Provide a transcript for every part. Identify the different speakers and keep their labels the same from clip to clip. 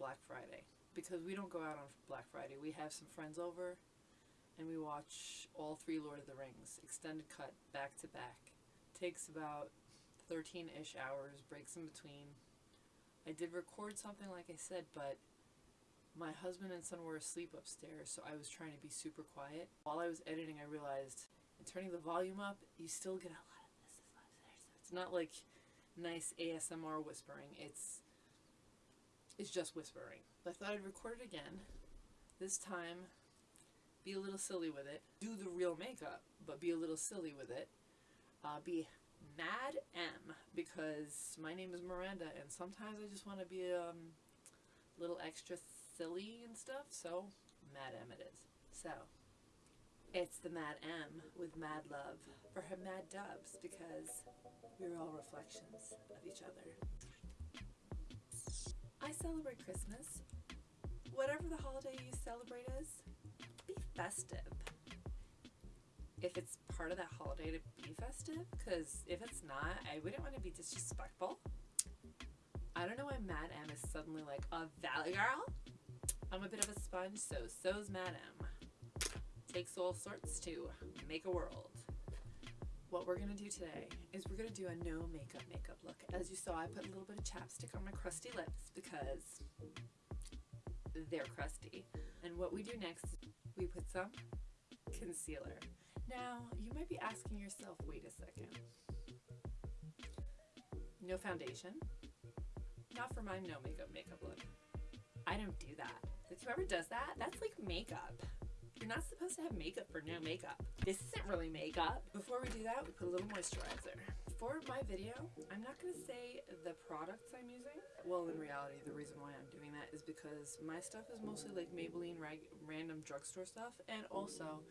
Speaker 1: Black Friday because we don't go out on Black Friday. We have some friends over and we watch all three Lord of the Rings extended cut back to back. Takes about 13-ish hours, breaks in between. I did record something like I said, but my husband and son were asleep upstairs, so I was trying to be super quiet. While I was editing, I realized in turning the volume up, you still get a lot of this. It's not like nice ASMR whispering. It's it's just whispering. I thought I'd record it again. This time, be a little silly with it. Do the real makeup, but be a little silly with it. Uh, be Mad M because my name is Miranda and sometimes I just want to be a um, little extra silly and stuff, so Mad M it is. So, it's the Mad M with Mad Love for her Mad Dubs because we're all reflections of each other. I celebrate Christmas. Whatever the holiday you celebrate is, be festive. If it's part of that holiday to be festive, because if it's not, I wouldn't want to be disrespectful. I don't know why Mad M is suddenly like a valley girl. I'm a bit of a sponge, so so's Mad M. Takes all sorts to make a world. What we're to do today is we're to do a no makeup makeup look. As you saw, I put a little bit of chapstick on my crusty lips because they're crusty. And what we do next, we put some concealer. Now, you might be asking yourself, wait a second. No foundation. Not for my no makeup makeup look. I don't do that. Like whoever does that, that's like makeup. You're not supposed to have makeup for no makeup. This isn't really makeup. Before we do that, we put a little moisturizer. For my video, I'm not going to say the products I'm using. Well, in reality, the reason why I'm doing that is because my stuff is mostly like Maybelline random drugstore stuff. And also,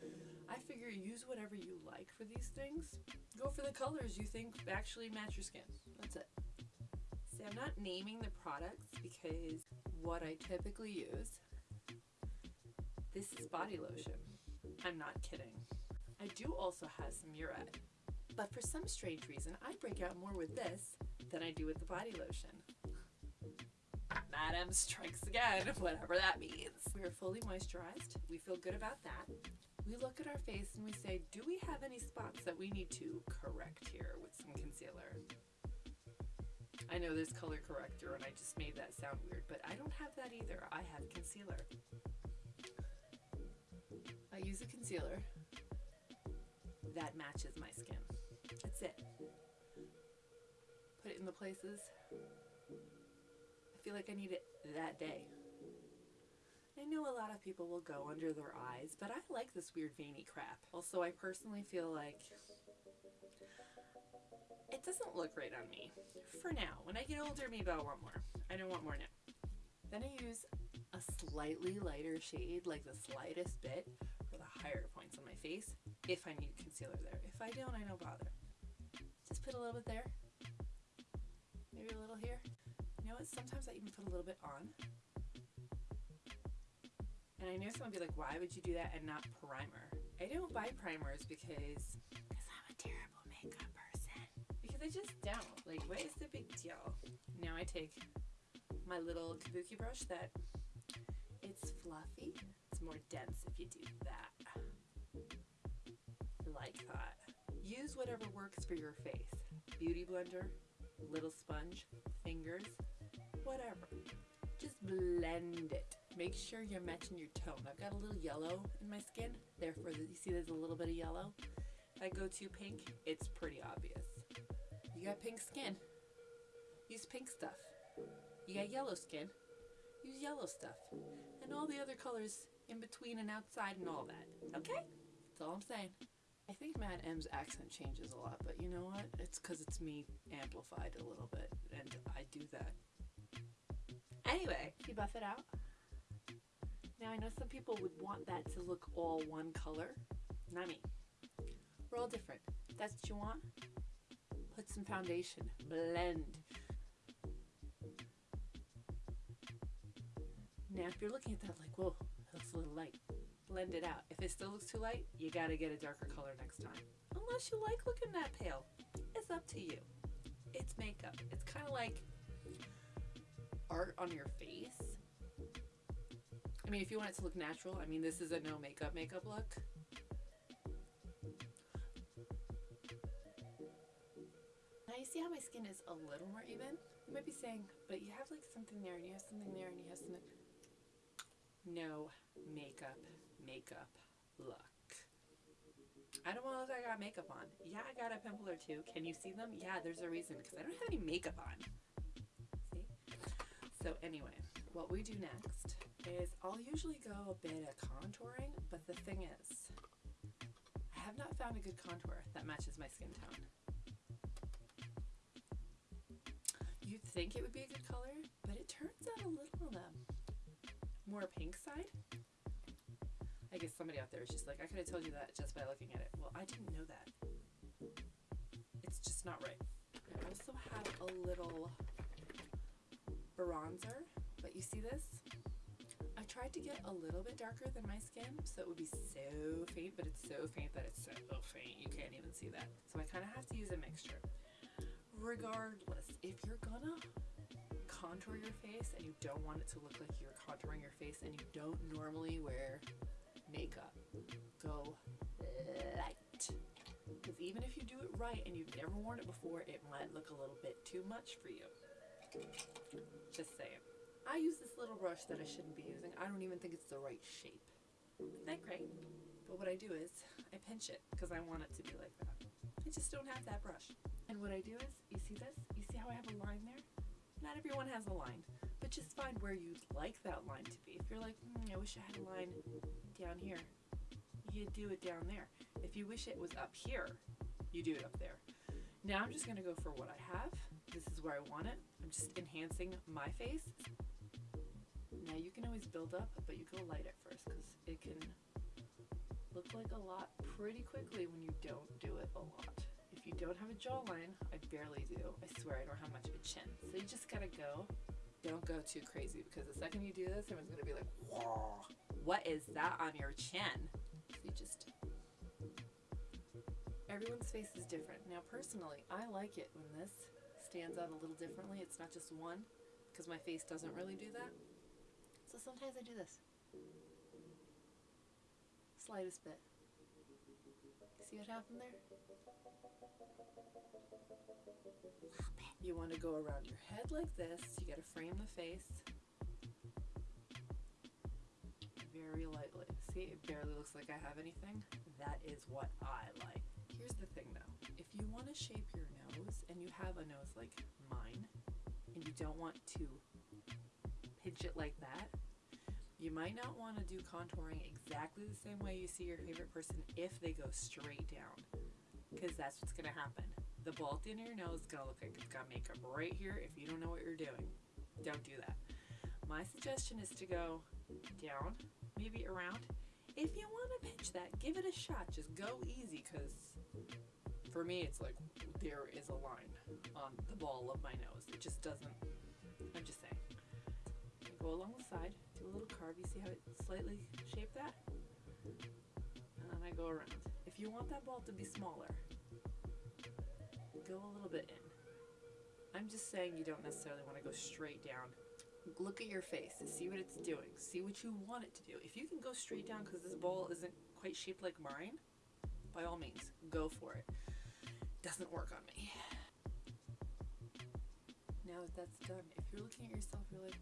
Speaker 1: I figure use whatever you like for these things. Go for the colors you think actually match your skin. That's it. See, I'm not naming the products because what I typically use this is body lotion. I'm not kidding. I do also have some Murad, but for some strange reason, I break out more with this than I do with the body lotion. Mad M strikes again, whatever that means. We are fully moisturized. We feel good about that. We look at our face and we say, do we have any spots that we need to correct here with some concealer? I know there's color corrector and I just made that sound weird, but I don't have that either. I have concealer. I use a concealer that matches my skin. That's it. Put it in the places I feel like I need it that day. I know a lot of people will go under their eyes, but I like this weird veiny crap. Also, I personally feel like it doesn't look right on me. For now. When I get older, maybe I'll want more. I don't want more now. Then I use a slightly lighter shade, like the slightest bit, the higher points on my face if I need concealer there. If I don't, I don't bother. Just put a little bit there. Maybe a little here. You know what? Sometimes I even put a little bit on. And I know someone would be like, why would you do that and not primer? I don't buy primers because because I'm a terrible makeup person. Because I just don't. Like, what is the big deal? Now I take my little kabuki brush that it's fluffy more dense if you do that. Like that. Use whatever works for your face. Beauty blender, little sponge, fingers, whatever. Just blend it. Make sure you're matching your tone. I've got a little yellow in my skin. Therefore, you see there's a little bit of yellow. If I go too pink, it's pretty obvious. You got pink skin. Use pink stuff. You got yellow skin. Use yellow stuff. And all the other colors in between and outside and all that. Okay? That's all I'm saying. I think Mad M's accent changes a lot, but you know what? It's because it's me amplified a little bit, and I do that. Anyway, you buff it out. Now I know some people would want that to look all one color. Not me. We're all different. that's what you want, put some foundation. Blend. Now if you're looking at that like, whoa, little light. Blend it out. If it still looks too light, you gotta get a darker color next time. Unless you like looking that pale. It's up to you. It's makeup. It's kind of like art on your face. I mean, if you want it to look natural, I mean, this is a no makeup makeup look. Now you see how my skin is a little more even? You might be saying, but you have like something there and you have something there and you have something. No makeup makeup look. I don't want to look like I got makeup on. Yeah, I got a pimple or two. Can you see them? Yeah, there's a reason because I don't have any makeup on. See? So anyway, what we do next is I'll usually go a bit of contouring, but the thing is, I have not found a good contour that matches my skin tone. You'd think it would be a good color, but it turns out a little of the more pink side. I guess somebody out there is just like, I could have told you that just by looking at it. Well, I didn't know that. It's just not right. I also have a little bronzer, but you see this? I tried to get a little bit darker than my skin, so it would be so faint, but it's so faint that it's so oh, faint you can't even see that. So I kind of have to use a mixture. Regardless, if you're gonna contour your face and you don't want it to look like you're contouring your face and you don't normally wear makeup. Go light. Because even if you do it right and you've never worn it before, it might look a little bit too much for you. Just saying. I use this little brush that I shouldn't be using. I don't even think it's the right shape. Isn't that great? But what I do is I pinch it because I want it to be like that. I just don't have that brush. And what I do is, you see this? You see how I have a line there? Not everyone has a line, but just find where you'd like that line to be. If you're like, mm, I wish I had a line down here, you do it down there. If you wish it was up here, you do it up there. Now I'm just gonna go for what I have. This is where I want it. I'm just enhancing my face. Now you can always build up, but you go light at first because it can look like a lot pretty quickly when you don't do it a lot. You don't have a jawline, I barely do. I swear I don't have much of a chin. So you just gotta go. Don't go too crazy because the second you do this, everyone's gonna be like, whoa, what is that on your chin? So you just Everyone's face is different. Now, personally, I like it when this stands out a little differently. It's not just one, because my face doesn't really do that. So sometimes I do this. Slightest bit. See what happened there? You want to go around your head like this. You got to frame the face very lightly. See, it barely looks like I have anything. That is what I like. Here's the thing though. If you want to shape your nose and you have a nose like mine and you don't want to pinch it like that, you might not want to do contouring exactly the same way you see your favorite person if they go straight down because that's what's going to happen. The bald in your nose is going to look like it's got makeup right here if you don't know what you're doing. Don't do that. My suggestion is to go down, maybe around. If you want to pinch that, give it a shot. Just go easy because for me it's like there is a line on the ball of my nose. It just doesn't, I'm just saying. go along the side, little carve. You see how it slightly shaped that? And then I go around. If you want that ball to be smaller, go a little bit in. I'm just saying you don't necessarily want to go straight down. Look at your face, and see what it's doing, see what you want it to do. If you can go straight down because this ball isn't quite shaped like mine, by all means, go for it. Doesn't work on me. Now that that's done, if you're looking at yourself, you're like,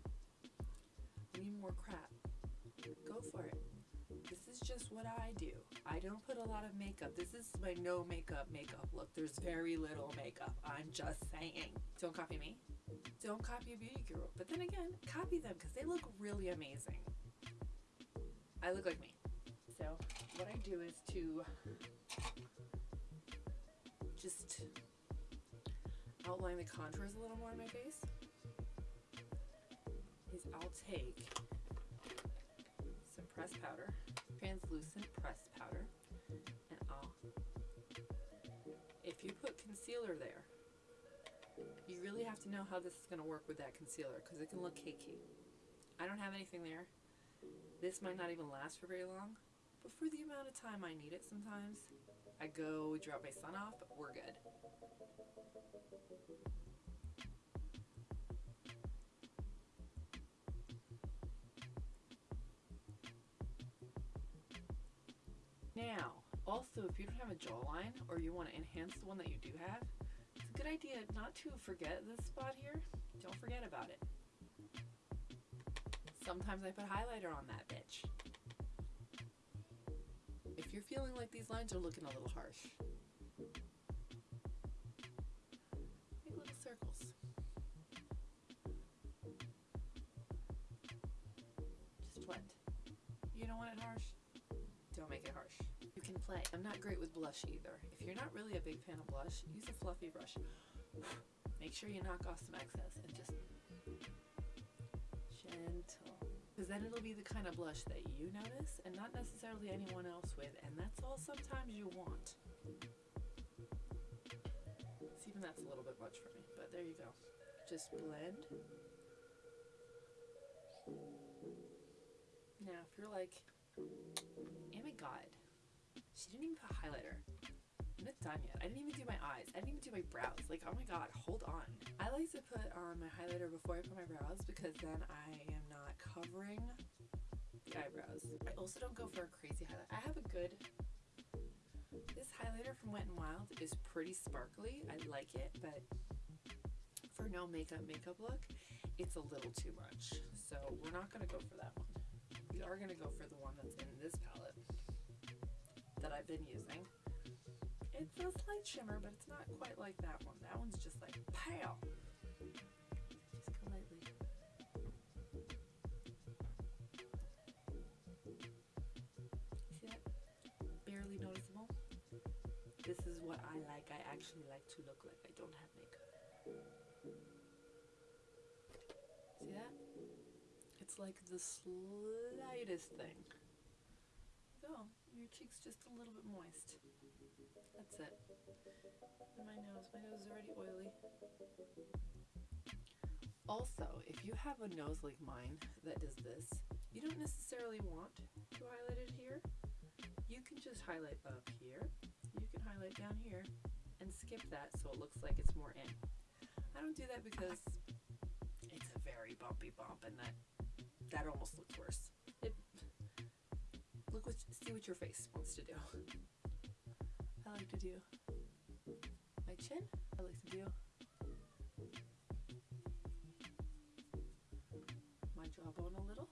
Speaker 1: need more crap. Go for it. This is just what I do. I don't put a lot of makeup. This is my no makeup makeup look. There's very little makeup. I'm just saying. Don't copy me. Don't copy a beauty guru. But then again, copy them because they look really amazing. I look like me. So what I do is to just outline the contours a little more in my face is I'll take some pressed powder, translucent pressed powder, and I'll, if you put concealer there, you really have to know how this is going to work with that concealer because it can look cakey. I don't have anything there. This might not even last for very long, but for the amount of time I need it sometimes, I go drop my son off, but we're good. Also, if you don't have a jawline or you want to enhance the one that you do have, it's a good idea not to forget this spot here. Don't forget about it. Sometimes I put highlighter on that bitch. If you're feeling like these lines are looking a little harsh, make little circles. Just blend. You don't want it harsh? Play. I'm not great with blush either. If you're not really a big fan of blush, use a fluffy brush. Make sure you knock off some excess and just gentle. Because then it'll be the kind of blush that you notice and not necessarily anyone else with, and that's all sometimes you want. See, even that's a little bit much for me, but there you go. Just blend. Now, if you're like, oh my god, she didn't even put highlighter. I'm not done yet. I didn't even do my eyes. I didn't even do my brows. Like, oh my god, hold on. I like to put on my highlighter before I put my brows because then I am not covering the eyebrows. I also don't go for a crazy highlight. I have a good... This highlighter from Wet n Wild is pretty sparkly. I like it, but for no makeup makeup look, it's a little too much. So we're not going to go for that one. We are going to go for the one that's in this palette that I've been using. It's a slight shimmer, but it's not quite like that one. That one's just like pale. Just go lightly. See that? Barely noticeable. This is what I like. I actually like to look like I don't have makeup. See that? It's like the slightest thing. Oh, your cheek's just a little bit moist. That's it. And my nose. My nose is already oily. Also, if you have a nose like mine that does this, you don't necessarily want to highlight it here. You can just highlight up here. You can highlight down here and skip that so it looks like it's more in. I don't do that because it's a very bumpy bump and that that almost looks worse. Look what see what your face wants to do. I like to do my chin. I like to do my jawbone a little.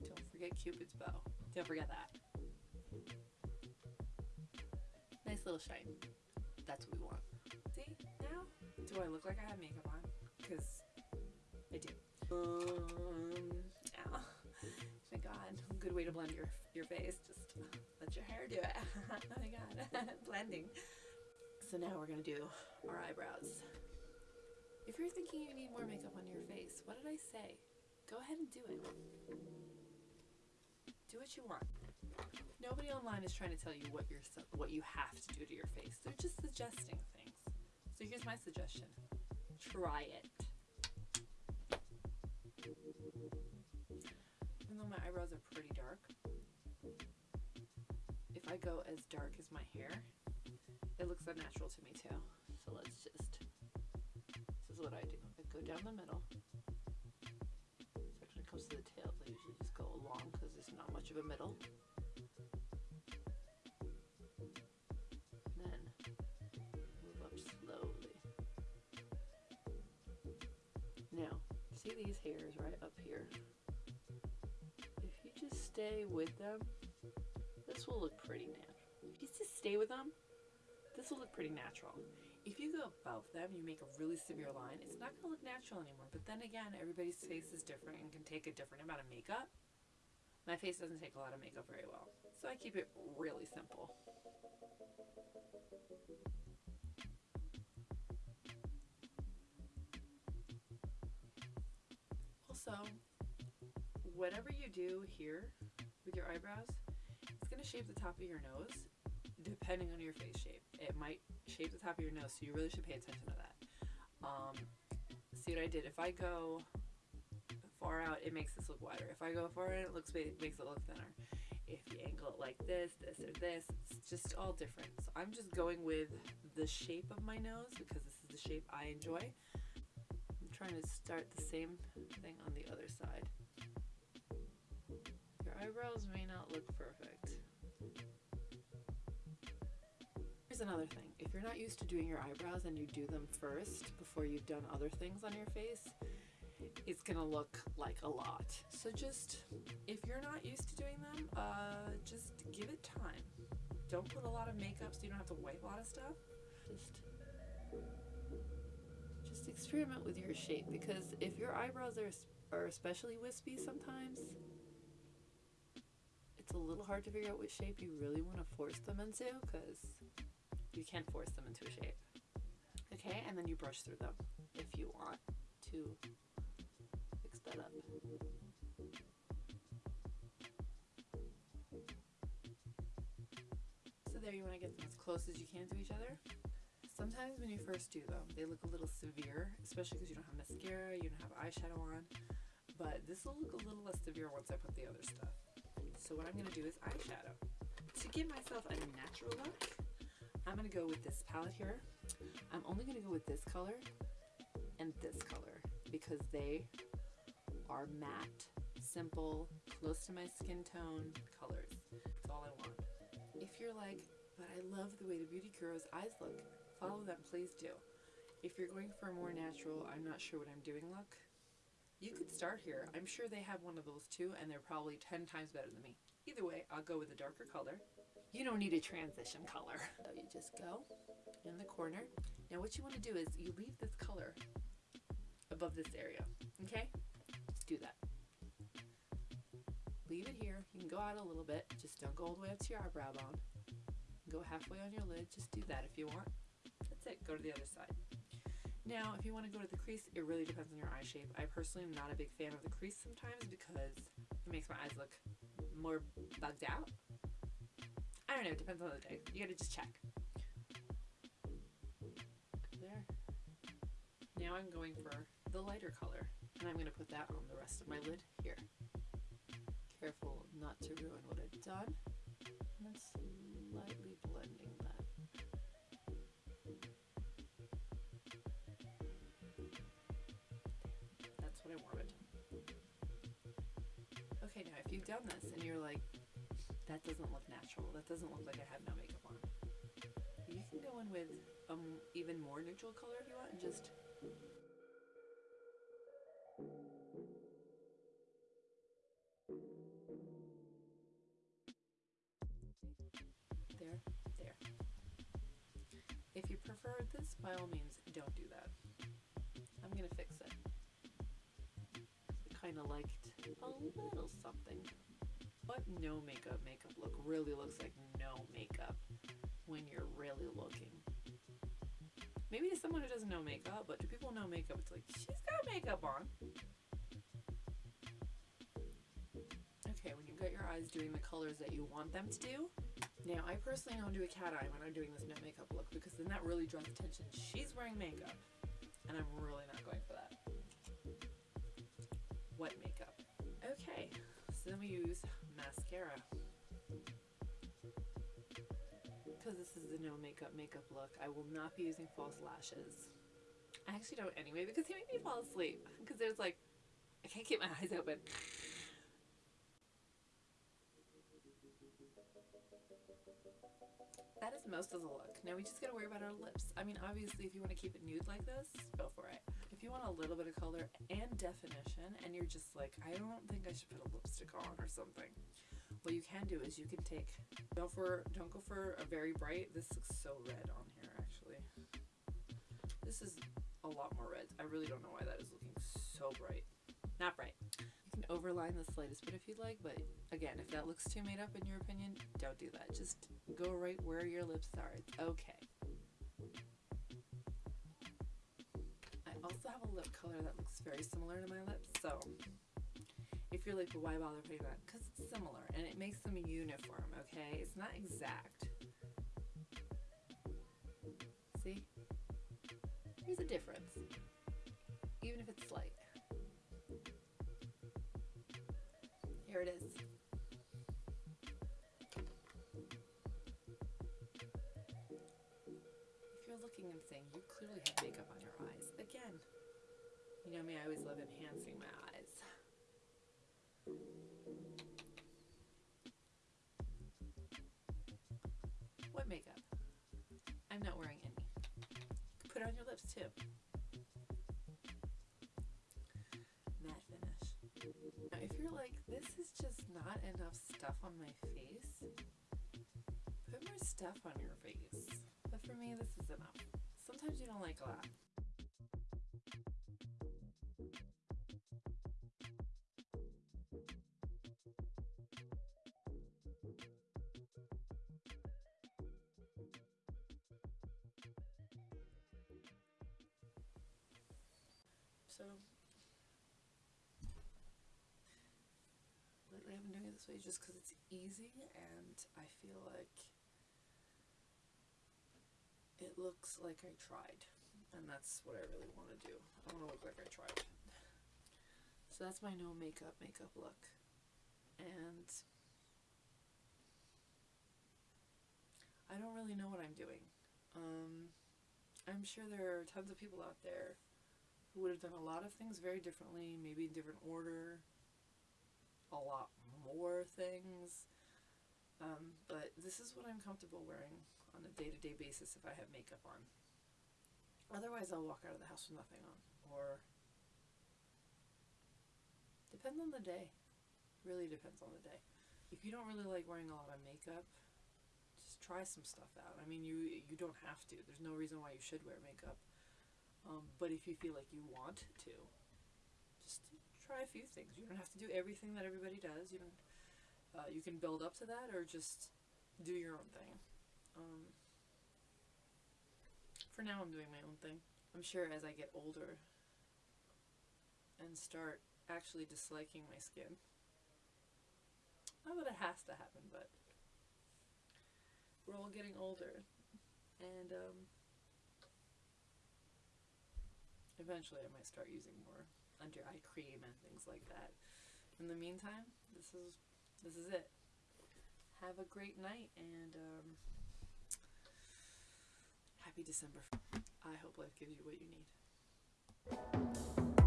Speaker 1: Don't forget Cupid's bow. Don't forget that. Nice little shine. That's what we want. See, now, do I look like I have makeup on? Because I do. Ow. Oh my god, good way to blend your, your face. Just uh, let your hair do it. oh my god, blending. So now we're gonna do our eyebrows. If you're thinking you need more makeup on your face, what did I say? Go ahead and do it. Do what you want. Nobody online is trying to tell you what you're what you have to do to your face. They're just suggesting things. So here's my suggestion. Try it. Though my eyebrows are pretty dark, if I go as dark as my hair, it looks unnatural to me too. So let's just, this is what I do. I go down the middle. So when it comes to the tails, I usually just go along because there's not much of a middle. Then move up slowly. Now, see these hairs right up stay with them, this will look pretty natural. If you just stay with them, this will look pretty natural. If you go above them, you make a really severe line, it's not going to look natural anymore. But then again, everybody's face is different and can take a different amount of makeup. My face doesn't take a lot of makeup very well, so I keep it really simple. Also, whatever you do here with your eyebrows, it's going to shape the top of your nose depending on your face shape. It might shape the top of your nose, so you really should pay attention to that. Um, see what I did? If I go far out, it makes this look wider. If I go far in, it looks it makes it look thinner. If you angle it like this, this, or this, it's just all different. So I'm just going with the shape of my nose because this is the shape I enjoy. I'm trying to start the same thing on the other side. Eyebrows may not look perfect. Here's another thing. If you're not used to doing your eyebrows and you do them first before you've done other things on your face, it's gonna look like a lot. So just, if you're not used to doing them, uh, just give it time. Don't put a lot of makeup so you don't have to wipe a lot of stuff. Just, just experiment with your shape because if your eyebrows are, are especially wispy sometimes, it's a little hard to figure out which shape you really want to force them into because you can't force them into a shape. Okay, and then you brush through them if you want to fix that up. So there you want to get them as close as you can to each other. Sometimes when you first do them, they look a little severe, especially because you don't have mascara, you don't have eyeshadow on. But this will look a little less severe once I put the other stuff. So what I'm going to do is eyeshadow. To give myself a natural look, I'm going to go with this palette here. I'm only going to go with this color and this color because they are matte, simple, close to my skin tone colors. That's all I want. If you're like, but I love the way the Beauty Gurus eyes look, follow them, please do. If you're going for a more natural, I'm not sure what I'm doing look, you could start here. I'm sure they have one of those too, and they're probably 10 times better than me. Either way, I'll go with a darker color. You don't need a transition color. So you just go in the corner. Now what you want to do is you leave this color above this area, okay? Just do that. Leave it here. You can go out a little bit. Just don't go all the way up to your eyebrow bone. Go halfway on your lid. Just do that if you want. That's it. Go to the other side. Now, if you want to go to the crease, it really depends on your eye shape. I personally am not a big fan of the crease sometimes because it makes my eyes look more bugged out. I don't know, it depends on the day. You gotta just check. There. Now I'm going for the lighter color, and I'm gonna put that on the rest of my lid here. Careful not to ruin what I've done. And then slightly blending that. You've done this and you're like, that doesn't look natural, that doesn't look like I have no makeup on, you can go in with um even more neutral color if you want and just there, there. If you prefer this, by all means, don't do that. I'm gonna fix it. I kind of liked a little something. But no makeup makeup look really looks like no makeup when you're really looking. Maybe to someone who doesn't know makeup, but to people know makeup, it's like, she's got makeup on. Okay, when you've got your eyes doing the colors that you want them to do, now I personally don't do a cat eye when I'm doing this no makeup look because then that really draws attention. She's wearing makeup, and I'm really not going for that. What makeup. We use mascara. Because this is the no makeup makeup look, I will not be using false lashes. I actually don't anyway because they make me fall asleep. Because there's like, I can't keep my eyes open. That is most of the look. Now we just gotta worry about our lips. I mean, obviously, if you want to keep it nude like this, go for it. If you want a little bit of color and definition, and you're just like, I don't think I should put a lipstick on or something, what you can do is you can take, don't for, don't go for a very bright. This looks so red on here, actually. This is a lot more red. I really don't know why that is looking so bright. Not bright. You can overline the slightest bit if you'd like, but again, if that looks too made up in your opinion, don't do that. Just go right where your lips are. It's okay. Also have a lip color that looks very similar to my lips, so if you're like, well, why bother putting that? Because it's similar and it makes them uniform, okay? It's not exact. See? There's a difference, even if it's slight. Here it is. I'm saying, you clearly have makeup on your eyes. Again, you know me, I always love enhancing my eyes. What makeup? I'm not wearing any. Put it on your lips too. Matte finish. Now if you're like, this is just not enough stuff on my face, put more stuff on your face. But for me, this is enough. Sometimes you don't like a lot. So lately I've been doing it this way just because it's easy and I feel like looks like I tried. And that's what I really want to do. I want to look like I tried. So that's my no makeup makeup look. And I don't really know what I'm doing. Um, I'm sure there are tons of people out there who would have done a lot of things very differently, maybe in different order, a lot more things. Um, but this is what I'm comfortable wearing on a day to day basis if I have makeup on. Otherwise, I'll walk out of the house with nothing on. Or, depends on the day. Really depends on the day. If you don't really like wearing a lot of makeup, just try some stuff out. I mean, you you don't have to. There's no reason why you should wear makeup. Um, but if you feel like you want to, just try a few things. You don't have to do everything that everybody does. You don't. Uh, you can build up to that, or just do your own thing. Um, for now, I'm doing my own thing. I'm sure as I get older and start actually disliking my skin, not that it has to happen, but we're all getting older, and um, eventually I might start using more under eye cream and things like that. In the meantime, this is this is it. Have a great night and um, happy December. I hope life gives you what you need.